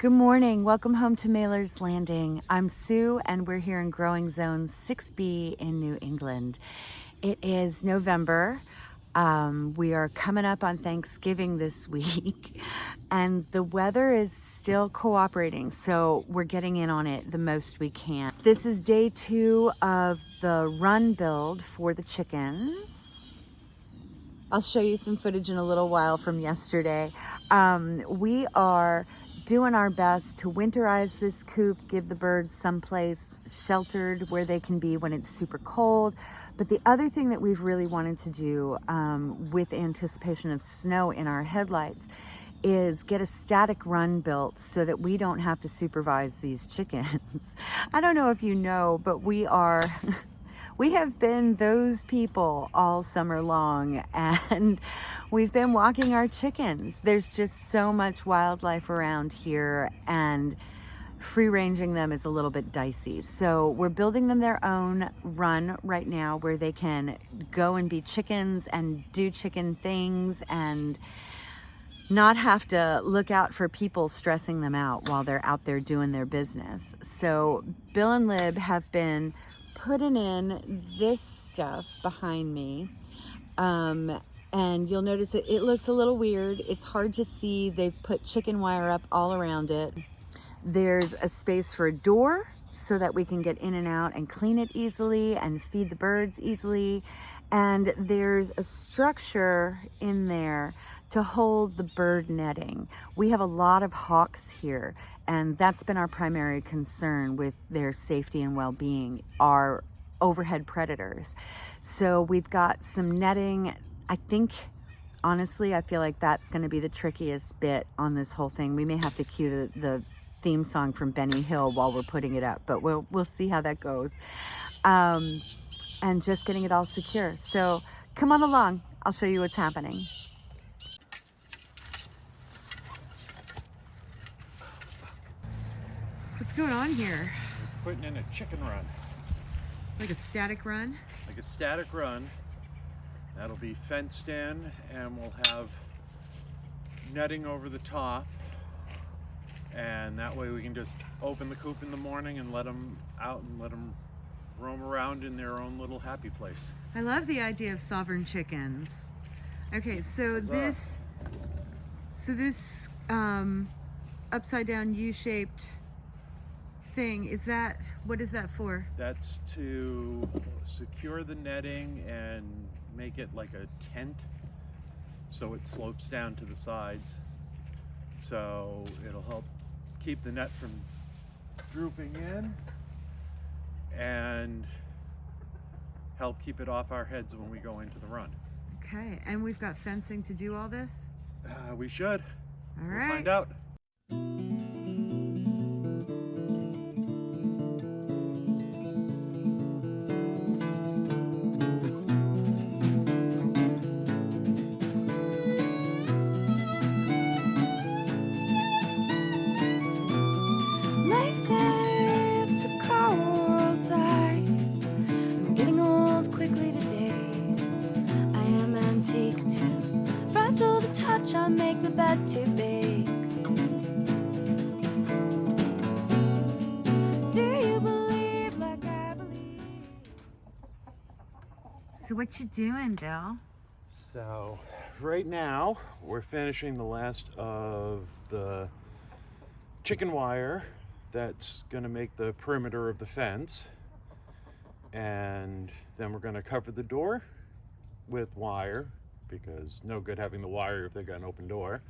Good morning. Welcome home to Mailer's Landing. I'm Sue and we're here in Growing Zone 6B in New England. It is November. Um, we are coming up on Thanksgiving this week and the weather is still cooperating. So we're getting in on it the most we can. This is day two of the run build for the chickens. I'll show you some footage in a little while from yesterday. Um, we are doing our best to winterize this coop, give the birds someplace sheltered where they can be when it's super cold. But the other thing that we've really wanted to do um, with anticipation of snow in our headlights is get a static run built so that we don't have to supervise these chickens. I don't know if you know, but we are we have been those people all summer long and we've been walking our chickens. There's just so much wildlife around here and free ranging them is a little bit dicey. So we're building them their own run right now where they can go and be chickens and do chicken things and not have to look out for people stressing them out while they're out there doing their business. So Bill and Lib have been putting in this stuff behind me. Um, and you'll notice it, it looks a little weird. It's hard to see. They've put chicken wire up all around it. There's a space for a door so that we can get in and out and clean it easily and feed the birds easily. And there's a structure in there to hold the bird netting. We have a lot of hawks here and that's been our primary concern with their safety and well-being are overhead predators. So we've got some netting. I think, honestly, I feel like that's going to be the trickiest bit on this whole thing. We may have to cue the, the theme song from Benny Hill while we're putting it up, but we'll, we'll see how that goes. Um, and just getting it all secure. So come on along. I'll show you what's happening. What's going on here? We're putting in a chicken run. Like a static run? Like a static run. That'll be fenced in and we'll have netting over the top. And that way we can just open the coop in the morning and let them out and let them roam around in their own little happy place. I love the idea of sovereign chickens. Okay, so this, so this um, upside down U-shaped thing, is that, what is that for? That's to secure the netting and make it like a tent so it slopes down to the sides. So it'll help keep the net from drooping in and help keep it off our heads when we go into the run. Okay, and we've got fencing to do all this? Uh, we should. All we'll right. find out. So what you doing, Bill? So right now we're finishing the last of the chicken wire that's going to make the perimeter of the fence and then we're going to cover the door with wire because no good having the wire if they got an open door.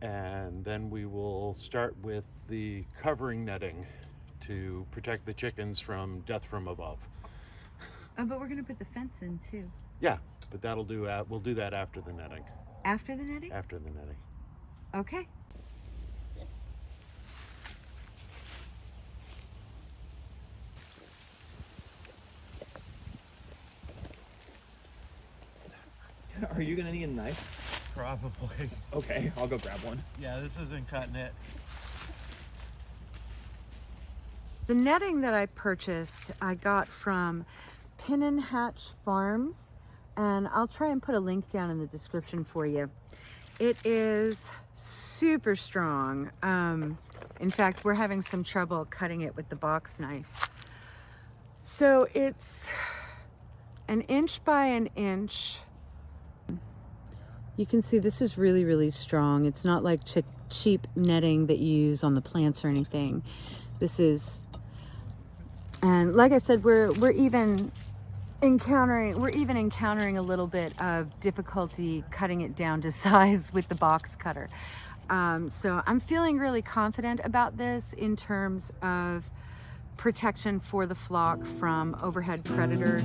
And then we will start with the covering netting to protect the chickens from death from above. Oh, but we're gonna put the fence in too. Yeah, but that'll do. Uh, we'll do that after the netting. After the netting? After the netting. Okay. Are you gonna need a knife? Probably. Okay, I'll go grab one. Yeah, this isn't cutting it. The netting that I purchased, I got from Pin and Hatch Farms, and I'll try and put a link down in the description for you. It is super strong. Um, in fact, we're having some trouble cutting it with the box knife. So it's an inch by an inch. You can see this is really, really strong. It's not like ch- cheap netting that you use on the plants or anything. This is, and like I said, we're we're even encountering we're even encountering a little bit of difficulty cutting it down to size with the box cutter. Um, so I'm feeling really confident about this in terms of protection for the flock from overhead predators.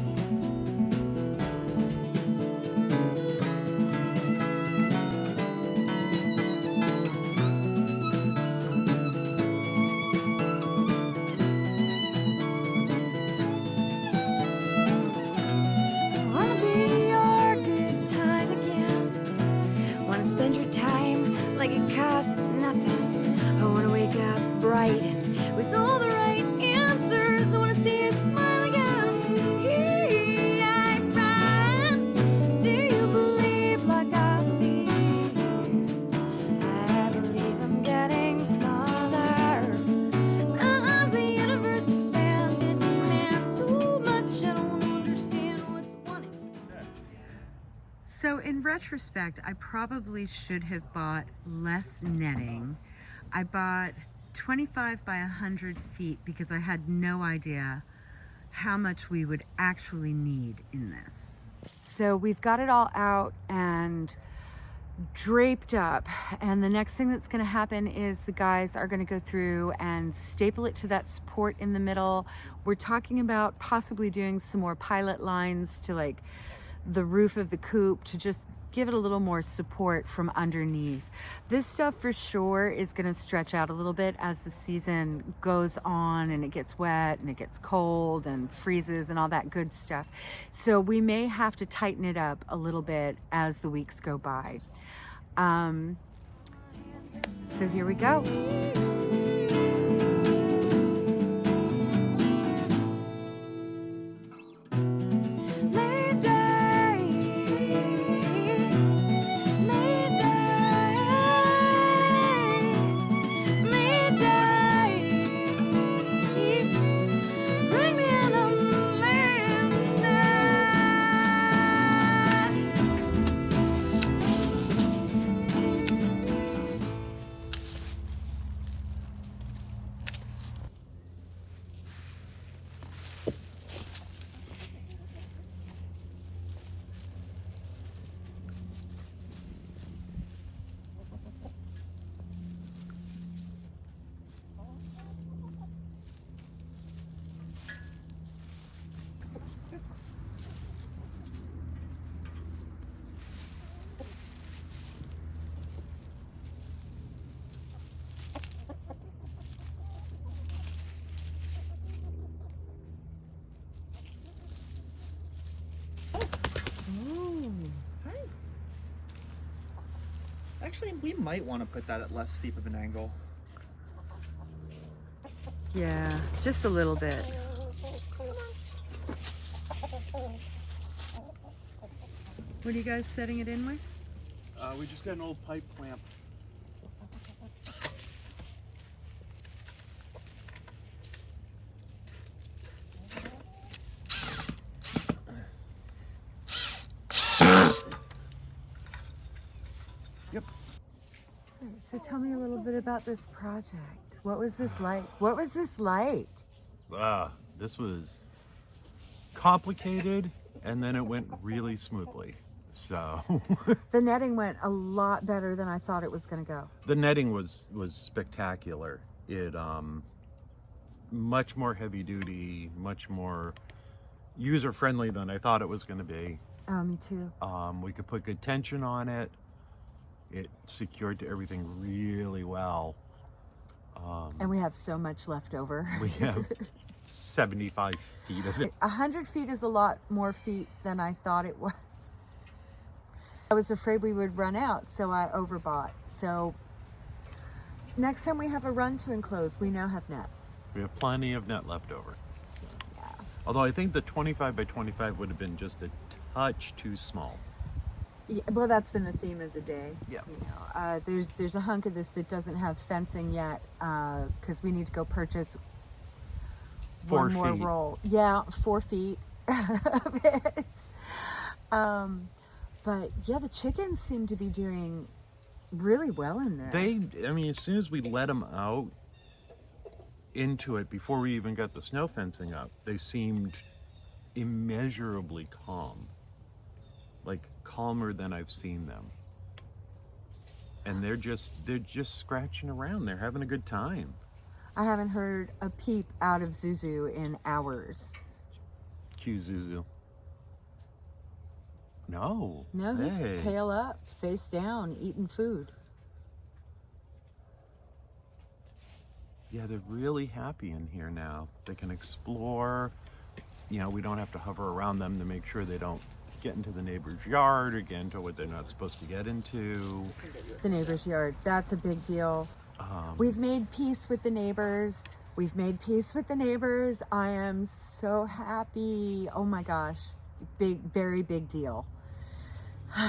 So in retrospect, I probably should have bought less netting. I bought 25 by 100 feet because I had no idea how much we would actually need in this. So we've got it all out and draped up and the next thing that's going to happen is the guys are going to go through and staple it to that support in the middle we're talking about possibly doing some more pilot lines to like the roof of the coop to just give it a little more support from underneath. This stuff for sure is going to stretch out a little bit as the season goes on and it gets wet and it gets cold and freezes and all that good stuff. So we may have to tighten it up a little bit as the weeks go by. Um, so here we go. Actually, we might want to put that at less steep of an angle. Yeah, just a little bit. What are you guys setting it in with? Uh, we just got an old pipe clamp. Yep. So tell me a little bit about this project. What was this like? What was this like? Ah, this was complicated and then it went really smoothly. So The netting went a lot better than I thought it was going to go. the netting was was spectacular. It um much more heavy duty, much more user friendly than I thought it was going to be. Oh, me too. Um, we could put good tension on it. It secured to everything really well. Um, and we have so much left over. We have 75 feet of it. A hundred feet is a lot more feet than I thought it was. I was afraid we would run out, so I overbought. So next time we have a run to enclose, we now have net. We have plenty of net left over. So. Yeah. Although I think the 25 by 25 would have been just a touch too small. Yeah, well, that's been the theme of the day. Yeah. You know, uh, there's there's a hunk of this that doesn't have fencing yet because we need to go purchase Four one more feet. roll. Yeah, four feet of it. Um, but yeah, the chickens seem to be doing really well in there. They, I mean, as soon as we let them out into it, before we even got the snow fencing up, they seemed immeasurably calm. Like calmer than I've seen them. And they're just, they're just scratching around. They're having a good time. I haven't heard a peep out of Zuzu in hours. Cue Zuzu. No. No, he's Hey. tail up, face down, eating food. Yeah, they're really happy in here now. They can explore. You know, we don't have to hover around them to make sure they don't get into the neighbor's yard or get into what they're not supposed to get into. The neighbor's yard. That's a big deal. We've made peace with the neighbors. We've made peace with the neighbors. I am so happy. Oh my gosh. Big, very big deal.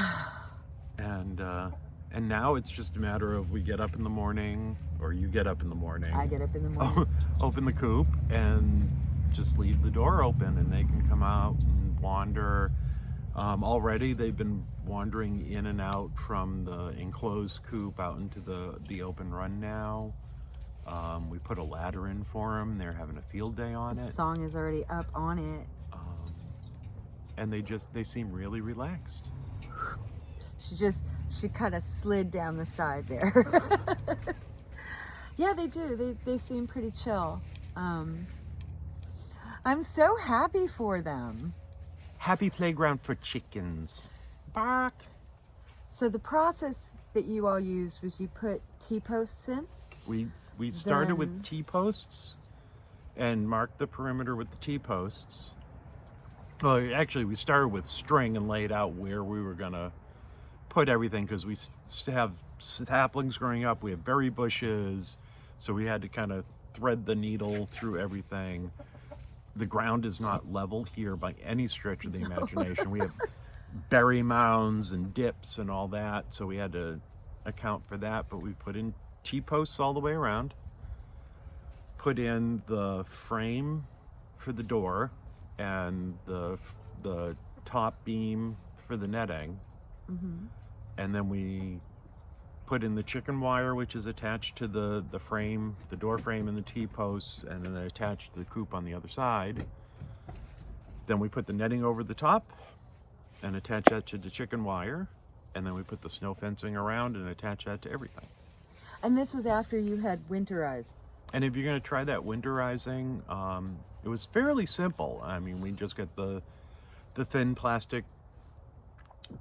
And uh, and now it's just a matter of we get up in the morning, or you get up in the morning. I get up in the morning. open the coop and just leave the door open and they can come out and wander. Um, already they've been wandering in and out from the enclosed coop out into the, the open run now. Um, we put a ladder in for them. They're having a field day on The it. song is already up on it. And they just, they seem really relaxed. She just, she kind of slid down the side there. yeah, they do. They, they seem pretty chill. Um, I'm so happy for them. Happy playground for chickens. Bark. So the process that you all used was you put T-posts in? We we started Then- with T posts and marked the perimeter with the T posts. Well, actually, we started with string and laid out where we were gonna put everything because we have saplings growing up. We have berry bushes, so we had to kind of thread the needle through everything. The ground is not level here by any stretch of the imagination. We have berry mounds and dips and all that, so we had to account for that. But we put in T posts all the way around, put in the frame for the door and the the top beam for the netting, mm-hmm. and then we put in the chicken wire, which is attached to the the frame, the door frame, and the T posts, and then attached to the coop on the other side. Then we put the netting over the top and attach that to the chicken wire, and then we put the snow fencing around and attach that to everything. And this was after you had winterized. And if you're going to try that winterizing, um, it was fairly simple. I mean, we just get the the thin plastic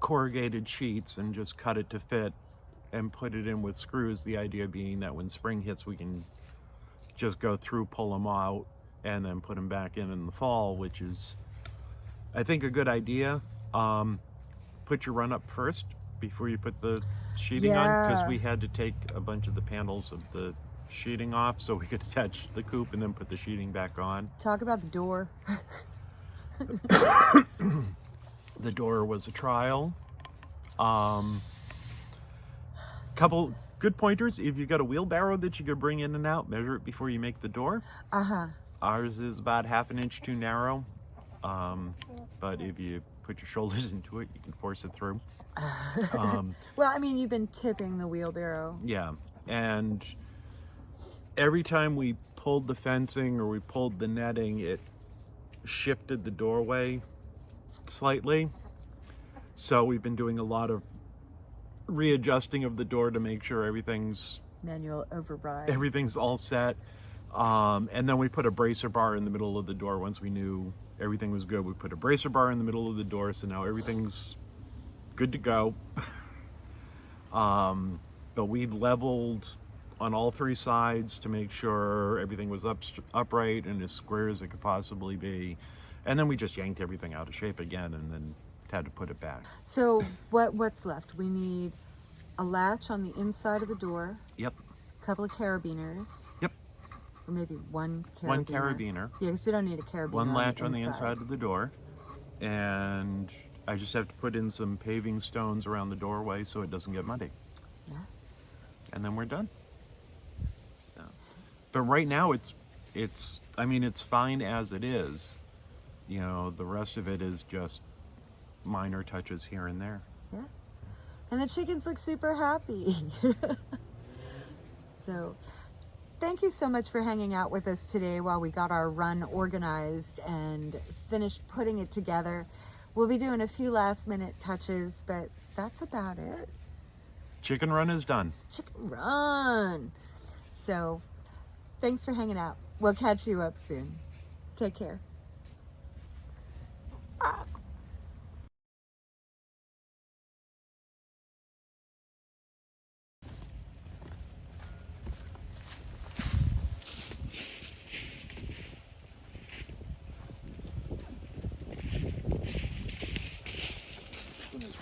corrugated sheets and just cut it to fit and put it in with screws. The idea being that when spring hits, we can just go through, pull them out, and then put them back in in the fall, which is, I think, a good idea. Um, put your run up first before you put the sheeting on because we had to take a bunch of the panels of the sheeting off so we could attach the coop and then put the sheeting back on. Talk about the door. The door was a trial. Um, couple good pointers. If you've got a wheelbarrow that you could bring in and out, measure it before you make the door. Uh huh. Ours is about half an inch too narrow. Um, but if you put your shoulders into it, you can force it through. Um, Well, I mean, you've been tipping the wheelbarrow. Yeah, and every time we pulled the fencing or we pulled the netting, it shifted the doorway slightly. So we've been doing a lot of readjusting of the door to make sure everything's Manual override. everything's all set. Um, and then we put a bracer bar in the middle of the door once we knew everything was good. We put a bracer bar in the middle of the door, so now everything's good to go. um, but we leveled on all three sides to make sure everything was up upright and as square as it could possibly be. And then we just yanked everything out of shape again and then had to put it back. So what what's left? We need a latch on the inside of the door, Yep. a couple of carabiners, Yep. or maybe one carabiner. One carabiner. Yeah, because we don't need a carabiner. one on latch the on the inside of the door and I just have to put in some paving stones around the doorway so it doesn't get muddy. Yeah. And then we're done. So, but right now it's, it's, I mean, it's fine as it is. You know, the rest of it is just minor touches here and there. Yeah. And the chickens look super happy. so, thank you so much for hanging out with us today while we got our run organized and finished putting it together. We'll be doing a few last minute touches, but that's about it. Chicken run is done. Chicken run. So, thanks for hanging out. We'll catch you up soon. Take care.